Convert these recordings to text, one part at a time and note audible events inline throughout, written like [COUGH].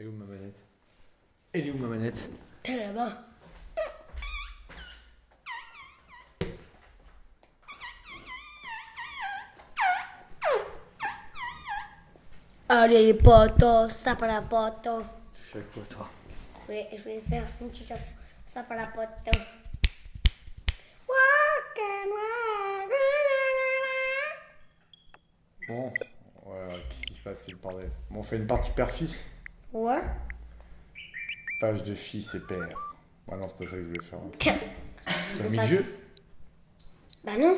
Elle est où ma manette? Elle est où ma manette? T'es là-bas. Allez, poto, ça pour la poto. Tu fais quoi toi? Vais, je vais faire une petite chanson. Ça pour la poto. Bon, ouais, qu'est-ce qui se passe C'est le bordel? Bon, on fait une partie père-fils? Ouais. Page de fils et père. Ah non, c'est pas ça que je voulais faire. Tiens. T'as mis pas vieux Bah non.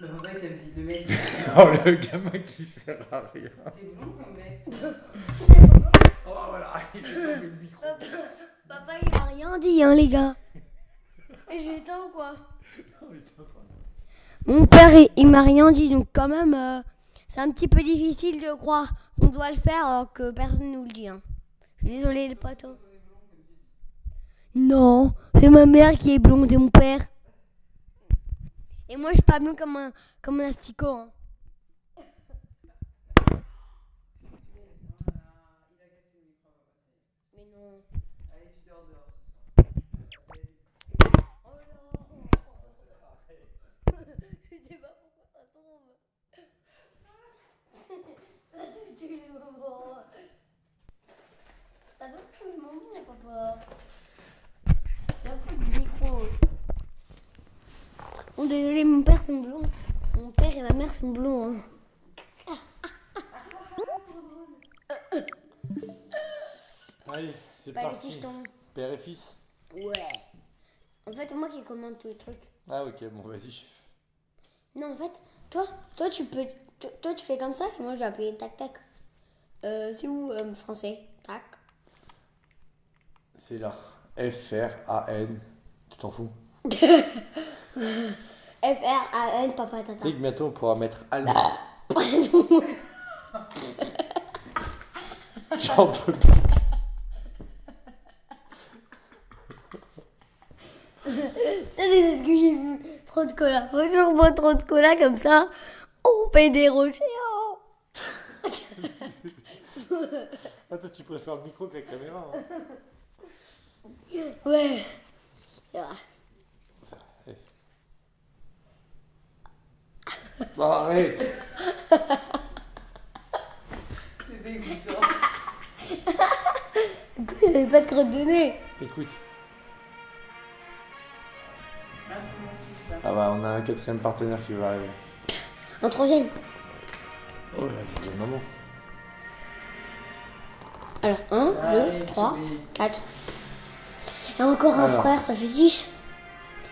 Bah papa il t'a dit de mec. [LAUGHS] Oh, le gamin qui sert à rien. C'est blond comme mec. [LAUGHS] Oh, voilà, il fait tomber le micro. Papa, il a rien dit, hein, les gars. Et j'ai éteint ou quoi? Oh, putain. Mon père, il, il m'a rien dit, donc quand même, euh, c'est un petit peu difficile de croire qu'on doit le faire alors que personne nous le dit. Hein. Désolée, les potos. Non, c'est ma mère qui est blonde et mon père. Et moi, je suis pas comme un, comme un asticot. Hein. Mais non. Allez tu dors dehors. Je sais pas pourquoi ça tombe. Ça tombe tous les moments. Ça tombe tous les moments, papa. Il y a plus de micro? Bon, désolé, mon père sont blonds. Mon père et ma mère sont blonds. Hein. [LAUGHS] Allez, c'est Pas les parti. Père et fils? Ouais. En fait, c'est moi qui commande tous les trucs. Ah, ok, bon, vas-y, chef. Non, en fait, toi, toi tu peux, toi, toi, tu fais comme ça et moi je vais appeler tac tac. Euh, c'est où euh, français? Tac. C'est là. F-R-A-N. Tu t'en fous F R A N papa Tu tata. sais que bientôt on pourra mettre allemand. [LAUGHS] J'en peux plus. Ça c'est parce que j'ai vu trop de cola. Faut toujours boire trop de cola comme ça. On fait des rochers. oh. [LAUGHS] Ah, toi, tu préfères le micro que la caméra. hein. Ouais. C'est vrai. Non, arrête [LAUGHS] C'est dégoûtant. Écoute, j'avais pas de crotte de nez. Écoute. Ah. Ah bah, on a un quatrième partenaire qui va arriver. Un troisième. Oh là, il y a maman. Alors, un, Allez, deux, trois, oui. quatre. Et encore un Alors. frère, ça fait six.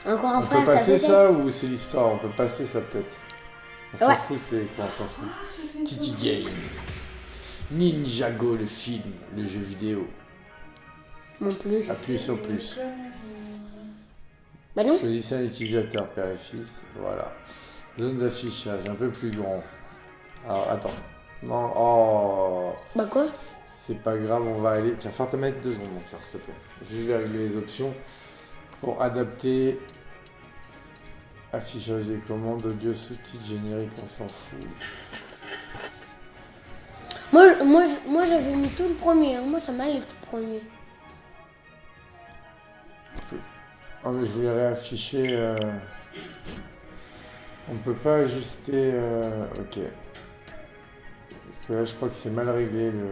Encore un On frère, peut ça passer fait ça ou c'est l'histoire On peut passer ça peut-être. On s'en Ouais. fout, c'est quoi On s'en fout. Titi Game. Ninjago le film, le jeu vidéo. Mon plus. Appuyez sur plus. Bah non. Choisissez un utilisateur père et fils. Voilà. Zone d'affichage un peu plus grand. Alors attends. Non. Oh. Bah quoi? C'est pas grave, on va aller. Tiens, faire te mettre deux secondes, mon cœur, s'il te plaît. Je vais régler les options pour adapter. Affichage des commandes, audio, sous-titres, générique, on s'en fout. Moi, moi, moi j'avais mis tout le premier. hein. Moi, ça m'allait tout le premier. Oh, mais je voulais réafficher. euh, On peut pas ajuster. euh, Ok. Parce que là, je crois que c'est mal réglé le.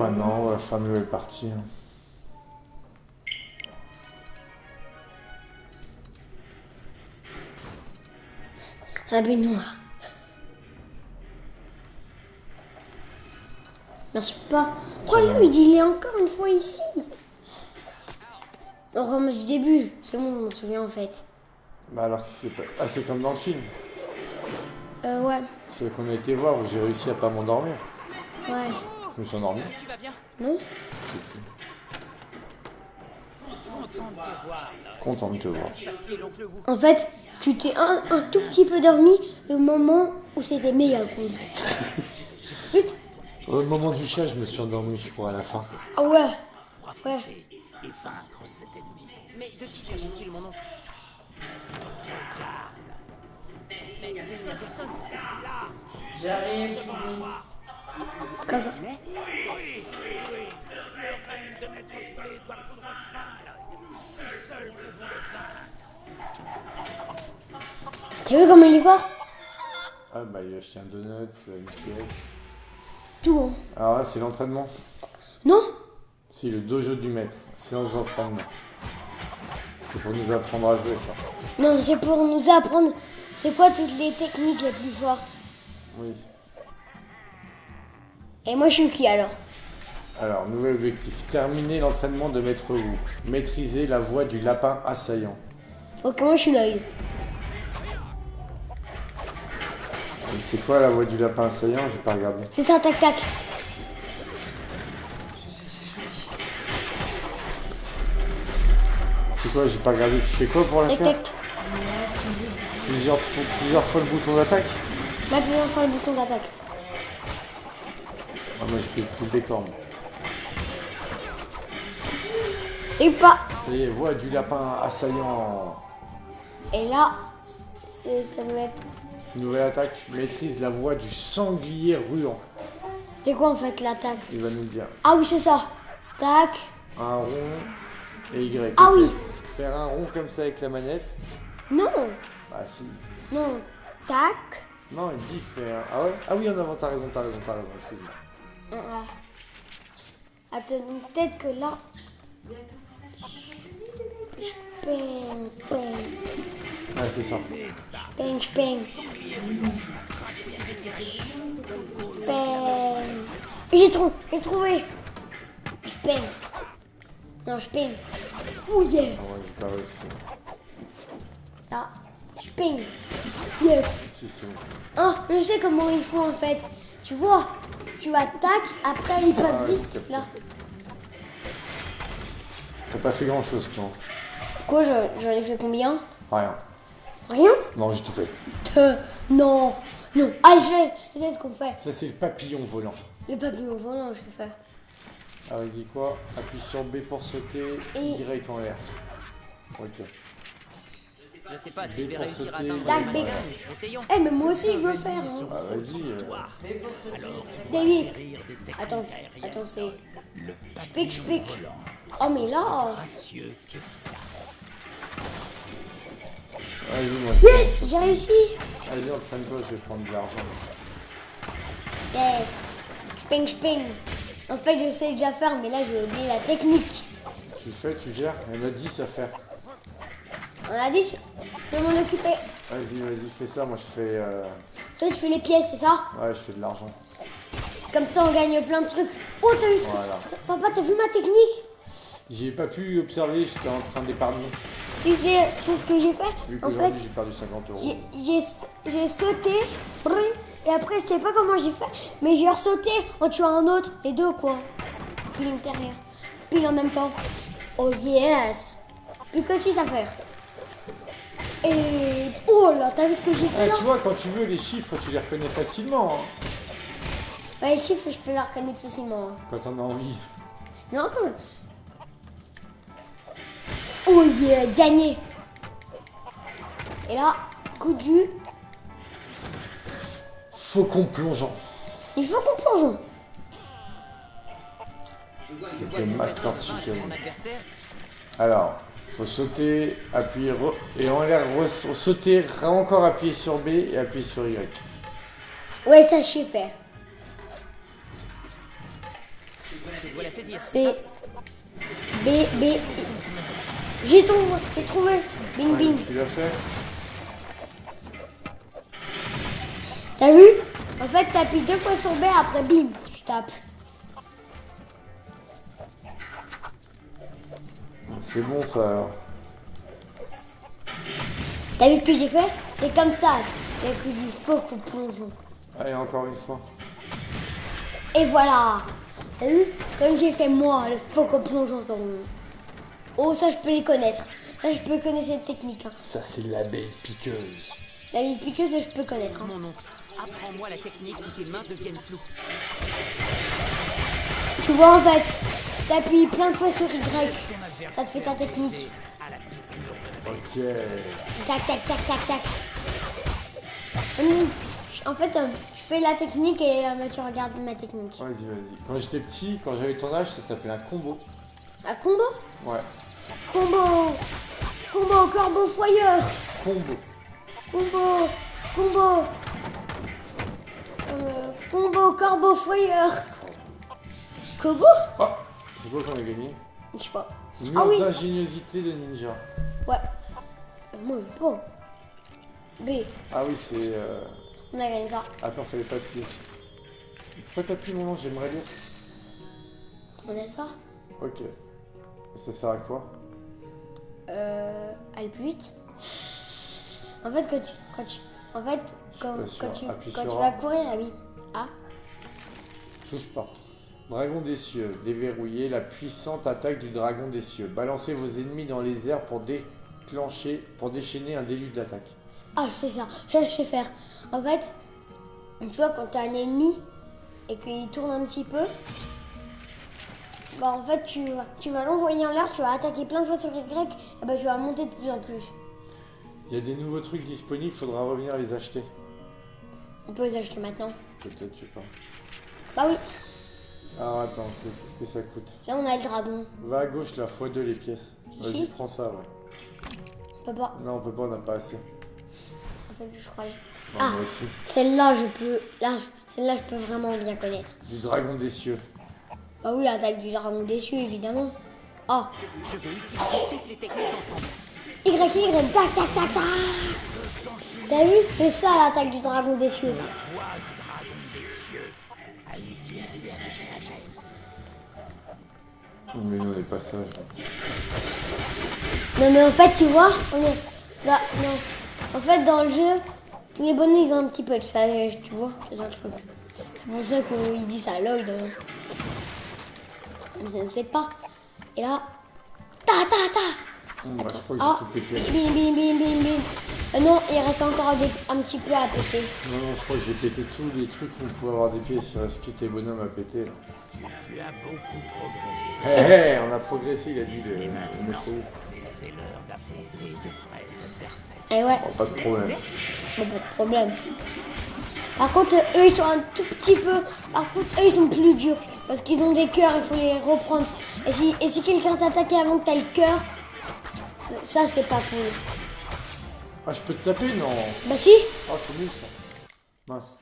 Bon, maintenant, on va faire une nouvelle partie. La baignoire. Merci pas. Pourquoi lui, il est encore une fois ici On recommence du début. C'est bon, je m'en souviens en fait. Bah alors, c'est pas... Ah, c'est comme dans le film. Euh, ouais. C'est qu'on a été voir où j'ai réussi à pas m'endormir. Ouais. Je me suis endormi. Tu vas bien Non Content de te voir. En fait, tu t'es un, un tout petit peu dormi le moment où c'était méga [LAUGHS] cool. Juste. Au moment du chat, je me suis endormi, je crois, à la fin. Ah ouais. Pour affronter et vaincre cet ennemi. Mais de qui s'agit-il, mon oncle Mais il y a personne. Là. J'arrive, ça. T'as vu comment il est fort Ah bah il a acheté un donut, une pièce. Tout. hein. Alors là c'est l'entraînement? Non? Si, le dojo du maître. Séance d'entraînement. C'est pour nous apprendre à jouer ça. Non, c'est pour nous apprendre c'est quoi toutes les techniques les plus fortes? Oui. Et moi je suis qui alors? Alors, nouvel objectif. Terminer l'entraînement de Maître Wu. Maîtriser la voix du lapin assaillant. Ok, moi je suis Lloyd. C'est quoi la voix du lapin assaillant? J'ai pas regardé. C'est ça, tac tac. C'est quoi? J'ai pas regardé. Tu fais quoi pour la Tac faire? tac. plusieurs, fois- plusieurs fois le bouton d'attaque? Maintenant on fait le bouton d'attaque. Ah, Moi je fais tout le décor. moi. C'est pas. Ça y est, voix du lapin assaillant. Et là, c'est- ça doit être. Nouvelle attaque. Maîtrise la voix du sanglier ruant. C'est quoi en fait l'attaque Il va nous le dire. Ah oui, c'est ça. Tac. Un rond et Y. Ah oui. Faire un rond comme ça avec la manette. Non. Bah si. Non. Tac. Non, il dit faire. Ah ouais Ah oui, en avant, t'as raison, t'as raison, t'as raison, excuse-moi. Ouais. Attends, peut-être que là. Peng, peng, Ah, c'est ça. peng, peng. Peng. J'ai trouvé, j'ai trouvé. Je peigne. Non, je peigne. Oh yeah. Ah ouais, réussi. Là, je peigne. Yes. Ah, je sais comment il faut en fait. Tu vois, tu attaques, après il passe vite. Là. T'as pas fait grand chose, toi. Quoi, je- j'en ai fait combien? Rien. Rien? Non, j'ai tout fait. Non, non. Ah, je sais, je sais ce qu'on fait. Ça, c'est le papillon volant. Le papillon volant, je vais faire. Ah, il dit quoi? Appuie sur B pour sauter, Et- Y en l'air. Ok. Je sais pas si je vais pour réussir à atteindre. Eh, mais moi aussi je veux faire. hein. Ah, vas-y. euh, David, attends, attends, c'est. Je pique, je pique. Oh, mais là. Moi. Yes, j'ai réussi. Vas-y, entraîne-toi, je vais prendre de l'argent. Yes. Je ping, je ping. En fait, je sais déjà faire, mais là, j'ai oublié la technique. Tu le fais, tu gères. Elle m'a 10 à faire. On a dit, je vais m'en occuper. Vas-y, vas-y, fais ça. Moi, je fais. euh, Toi, tu fais les pièces, c'est ça? Ouais, je fais de l'argent. Comme ça, on gagne plein de trucs. Oh, t'as vu ça Voilà. Papa, t'as vu ma technique? J'ai pas pu observer, j'étais en train d'épargner. Tu sais, sais ce que j'ai fait? Vu En fait, qu'aujourd'hui, j'ai perdu 50 euros. j'ai- sauté, et après, je sais pas comment j'ai fait, mais j'ai ressauté en tuant un autre, les deux quoi. Puis l'intérieur, puis en même temps. Oh yes Puis que si ça fait. Et oh là, t'as vu ce que j'ai fait Ah, là tu vois, quand tu veux les chiffres, tu les reconnais facilement. hein, Ouais, les chiffres, je peux les reconnaître facilement. hein. quand t'en as envie. Non, quand même. Oh yeah, gagné Et là, coup du... Faucon plongeant. Il faut qu'on plonge. C'est le Master Chicken. Alors, faut sauter, appuyer, re- et en l'air, sauter, encore appuyer sur B et appuyer sur Y. Ouais, ça, je sais faire. C'est B, B. J'ai trouvé, j'ai trouvé. Bing, Ouais, bing. tu l'as fait T'as vu? En fait, t'appuies deux fois sur B, après bim, tu tapes. C'est bon ça alors. T'as vu ce que j'ai fait? C'est comme ça. Coup du faux qu'on plonge. Allez, encore une fois. Et voilà T'as vu? Comme j'ai fait moi, le faux qu'on plonge dans Oh, ça, je peux les connaître. Ça, je peux connaître cette technique. hein. Ça, c'est l'abeille piqueuse. La vie piqueuse, je peux connaître. hein. Mon oncle, apprends-moi la technique où tes mains deviennent floues. Tu vois, en fait, t'appuies plein de fois sur Y. Ça te fait ta technique. Ok. Tac, tac, tac, tac, tac. Hum, En fait, euh, je fais la technique et euh, tu regardes ma technique. Vas-y, vas-y. Quand j'étais petit, quand j'avais ton âge, ça s'appelait un combo. Un combo? Ouais. Combo Combo, corbeau foyeur Combo. Combo Combo Euh, Combo, corbeau foyeur Combo Oh C'est quoi qu'on a gagné? Je sais pas. Mur Ah oui d'ingéniosité de ninja. Ouais. Moi, je pas. B, Ah oui, c'est... euh, on a gagné ça. Attends, fallait pas appuyer. Pourquoi t'appuies mon nom J'aimerais lire. On a ça Ok. Ça sert à quoi? Euh. Aller plus vite En fait, quand tu. Quand tu en fait, quand, quand tu, quand tu vas courir, ah oui. Ah, Touche pas. Dragon des cieux. Déverrouillez la puissante attaque du dragon des cieux. Balancez vos ennemis dans les airs pour déclencher, pour déchaîner un déluge d'attaque. ah c'est ça. Je sais faire. En fait, tu vois, quand t'as un ennemi et qu'il tourne un petit peu, bah en fait, tu, vas- tu vas l'envoyer en l'air, tu vas attaquer plein de fois sur Y, et bah tu vas monter de plus en plus. Il y a des nouveaux trucs disponibles, faudra revenir les acheter. On peut les acheter maintenant. Peut-être, je sais pas. Bah oui, Alors attends, qu'est-ce que ça coûte là on a le dragon. Va à gauche la fois deux les pièces. Vas-y, prends ça, ouais. On peut pas. Non, on peut pas, on n'a pas assez. En fait, je croyais. Non, Ah. moi aussi. Celle-là, je peux. Là, celle-là, je peux vraiment bien connaître. Du dragon des cieux. Bah oui, l'attaque du dragon déçu, évidemment. Oh, Je vais utiliser toutes les techniques ensemble. Y, Y, tac, tac, tac, tac. T'as vu? C'est ça l'attaque du dragon déçu. Mais nous, on est pas sage. Non, mais en fait, tu vois, on est. Là, non. En fait, dans le jeu, les bonhommes, ils ont un petit peu de sagesse, tu vois. C'est ça le truc. C'est pour ça qu'il dit ça à Lloyd. hein. Mais ça ne fait pas. Et là. Ta, ta, ta Moi, je crois que Ah, tout pété. bim, bim, bim, bim, bim. Euh, non, il reste encore des- un petit peu à péter. Non, non, je crois que j'ai pété tous les trucs où on pouvait avoir des pièces. Il reste que tes bonhommes à péter, là. Tu as beaucoup progressé. Hé, hé, on a progressé, il a dit le, Wu. C'est l'heure d'affronter de adversaires. Et ouais. Bon, pas de problème. Bon, pas de problème. Par contre, eux, ils sont un tout petit peu. Par contre, eux, ils sont plus durs. Parce qu'ils ont des cœurs, il faut les reprendre. Et si, et si quelqu'un t'attaque avant que t'aies le cœur, ça, c'est pas cool. Ah, je peux te taper Non? Bah, si. Ah, c'est nul ça. Mince.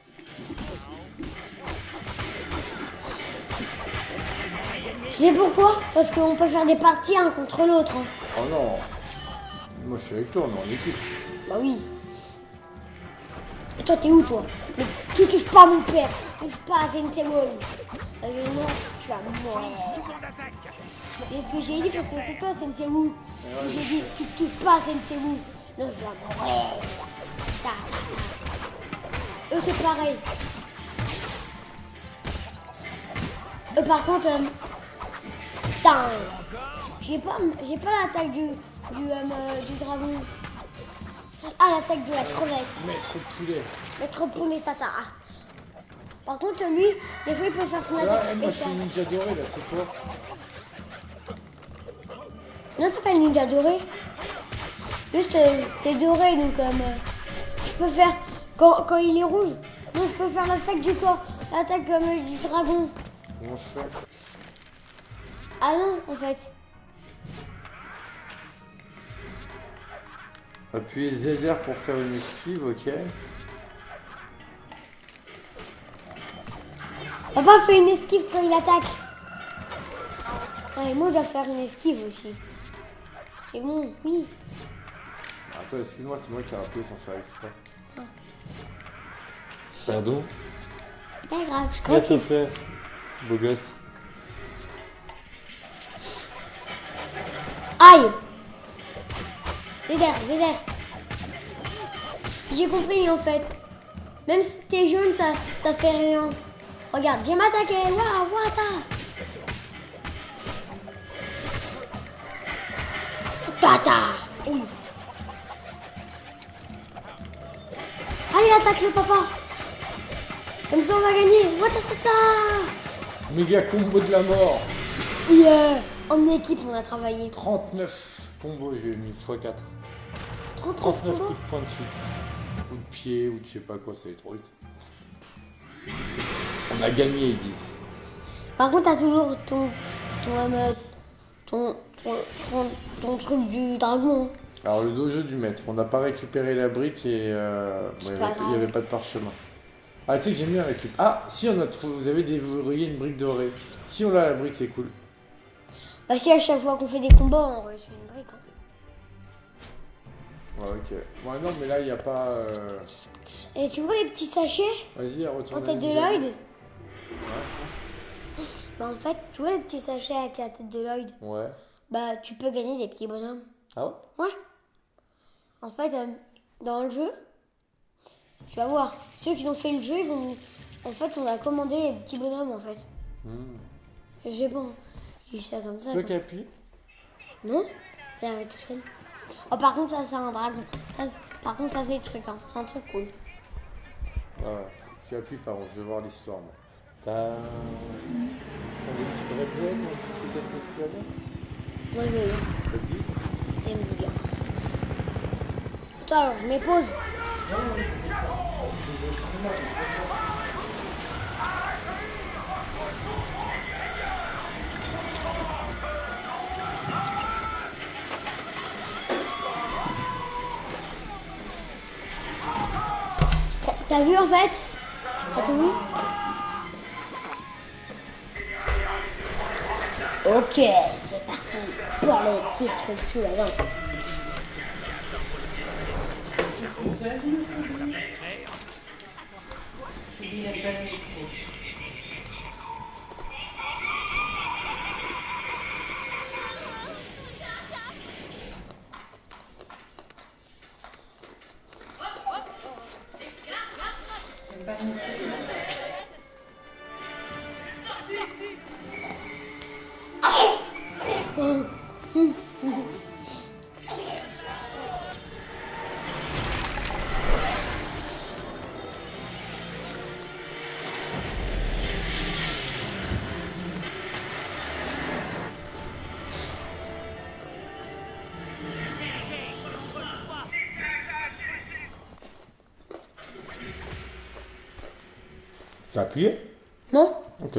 Tu sais pourquoi? Parce qu'on peut faire des parties un contre l'autre. hein. Oh non. Moi, je suis avec toi, on est en équipe. Bah oui. Et toi, t'es où, toi? Mais tu touches pas mon père. Tu touches pas à. Parce que non, tu vas mourir. C'est ce que j'ai dit parce que c'est toi, Sensei Wu. J'ai dit, tu touches pas à Sensei Wu. Non, je vais mourir. Eux, c'est pareil. Eux, par contre, euh, putain, j'ai pas, j'ai pas l'attaque du, du, euh, du dragon. Ah, l'attaque de la crevette. Maître poulet. Maître poulet tata. Par contre, lui, des fois, il peut faire son Là, attaque eh, moi, je suis ninja doré, là, c'est toi. Non, t'as pas ninja doré. Juste, euh, t'es doré, donc euh, je peux faire. Quand, quand il est rouge, non, je peux faire l'attaque du corps. L'attaque euh, du dragon. Comment je fais Ah non, en fait. Appuyez ZR pour faire une esquive, ok. Papa fait une esquive quand il attaque. Ah, et moi, je dois faire une esquive aussi. C'est bon, oui. Attends, excuse-moi, c'est moi qui ai appuyé sans faire exprès. Pardon? C'est pas grave, je crois te que Beau gosse. Aïe. Zéder, Zéder. J'ai compris en fait. Même si t'es jaune, ça, ça fait rien. Regarde, viens m'attaquer. Waouh, wata Tata Oui. Allez, attaque le papa. Comme ça, on va gagner. Watatata Méga combo de la mort. Yeah En équipe, on a travaillé. 39 combos, j'ai mis x4. 39 39 combos. coups de poing de suite. Ou de pied, ou de je sais pas quoi, ça va trop vite. On a gagné, ils disent. Par contre, t'as toujours ton. ton. euh, ton, ton, ton, ton truc du dragon. Alors, le dojo du maître, on n'a pas récupéré la brique et. euh, il n'y avait, pas de parchemin. Ah, tu sais que j'aime bien récupérer. Ah, si on a trouvé, vous avez déverrouillé une brique dorée. Si on l'a la brique, c'est cool. Bah, si à chaque fois qu'on fait des combats, on reçoit une brique. hein. Ouais, ok. Ouais, non, mais là, il n'y a pas. euh, Et tu vois les petits sachets Vas-y, en retourne. tête de Lloyd? Bah, en fait, tu vois les petits sachets avec la tête de Lloyd? Ouais. Bah, tu peux gagner des petits bonhommes. Ah ouais? Ouais. En fait, euh, dans le jeu, tu vas voir, ceux qui ont fait le jeu, ils vont. En fait, on a commandé les petits bonhommes en fait. Sais pas, j'ai ça comme ça. Toi qui appuies Non Ça arrive tout seul. Oh, par contre, ça, c'est un dragon. Ça, par contre, ça, c'est des trucs, hein. C'est un truc cool. Ah ouais. Tu appuies par contre, je veux voir l'histoire, moi. T'as. T'as des petits bretzels un petit truc à ce que tu bien Moi, je veux bien. Ça te dit T'aimes bien. Attends, alors, je mets pause. T'as vu en fait T'as tout vu Ok, c'est parti pour les petits trucs sous la dent. Il appuyé? Non Ok.